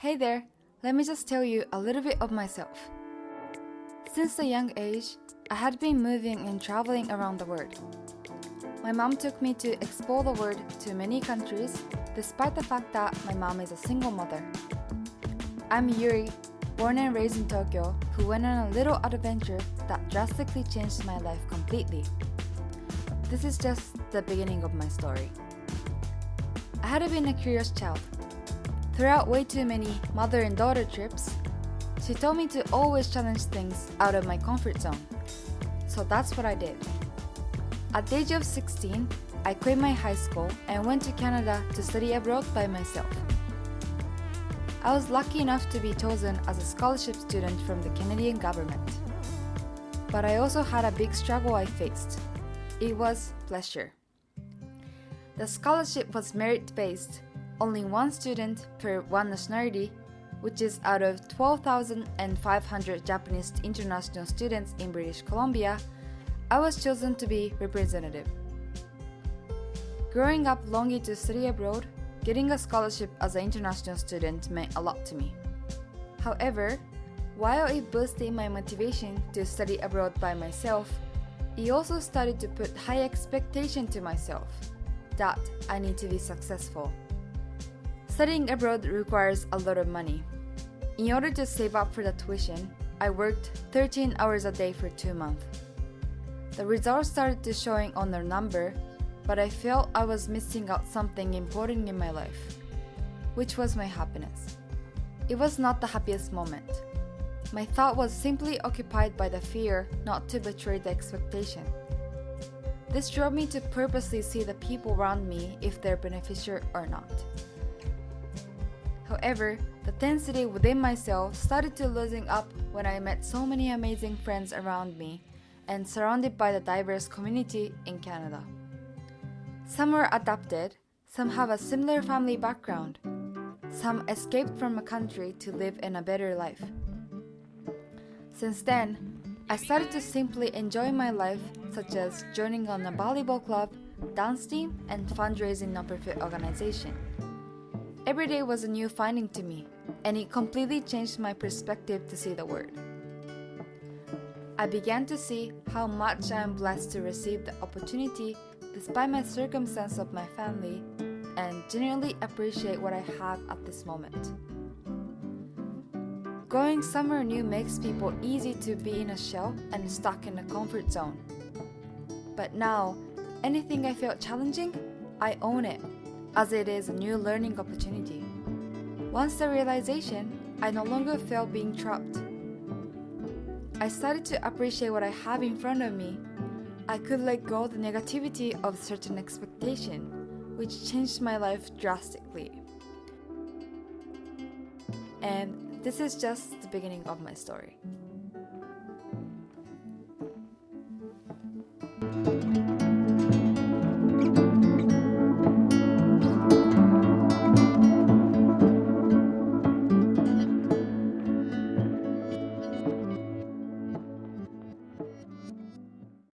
Hey there, let me just tell you a little bit of myself. Since a young age, I had been moving and traveling around the world. My mom took me to explore the world to many countries, despite the fact that my mom is a single mother. I'm Yuri, born and raised in Tokyo, who went on a little adventure that drastically changed my life completely. This is just the beginning of my story. I had been a curious child. Throughout way too many mother and daughter trips, she told me to always challenge things out of my comfort zone. So that's what I did. At the age of 16, I quit my high school and went to Canada to study abroad by myself. I was lucky enough to be chosen as a scholarship student from the Canadian government. But I also had a big struggle I faced. It was pleasure. The scholarship was merit-based, only one student per one nationality, which is out of 12,500 Japanese international students in British Columbia, I was chosen to be representative. Growing up longing to study abroad, getting a scholarship as an international student meant a lot to me. However, while it boosted my motivation to study abroad by myself, it also started to put high expectation to myself that I need to be successful. Studying abroad requires a lot of money. In order to save up for the tuition, I worked 13 hours a day for two months. The results started to showing on their number, but I felt I was missing out something important in my life, which was my happiness. It was not the happiest moment. My thought was simply occupied by the fear not to betray the expectation. This drove me to purposely see the people around me if they're beneficial or not. However, the density within myself started to losing up when I met so many amazing friends around me and surrounded by the diverse community in Canada. Some were adopted, some have a similar family background, some escaped from a country to live in a better life. Since then, I started to simply enjoy my life such as joining on a volleyball club, dance team, and fundraising non-profit organization. Every day was a new finding to me, and it completely changed my perspective to see the world. I began to see how much I am blessed to receive the opportunity despite my circumstance of my family and genuinely appreciate what I have at this moment. Going somewhere new makes people easy to be in a shell and stuck in a comfort zone. But now, anything I felt challenging, I own it, as it is a new learning opportunity. Once the realization, I no longer felt being trapped. I started to appreciate what I have in front of me. I could let go the negativity of certain expectation, which changed my life drastically. And this is just the beginning of my story.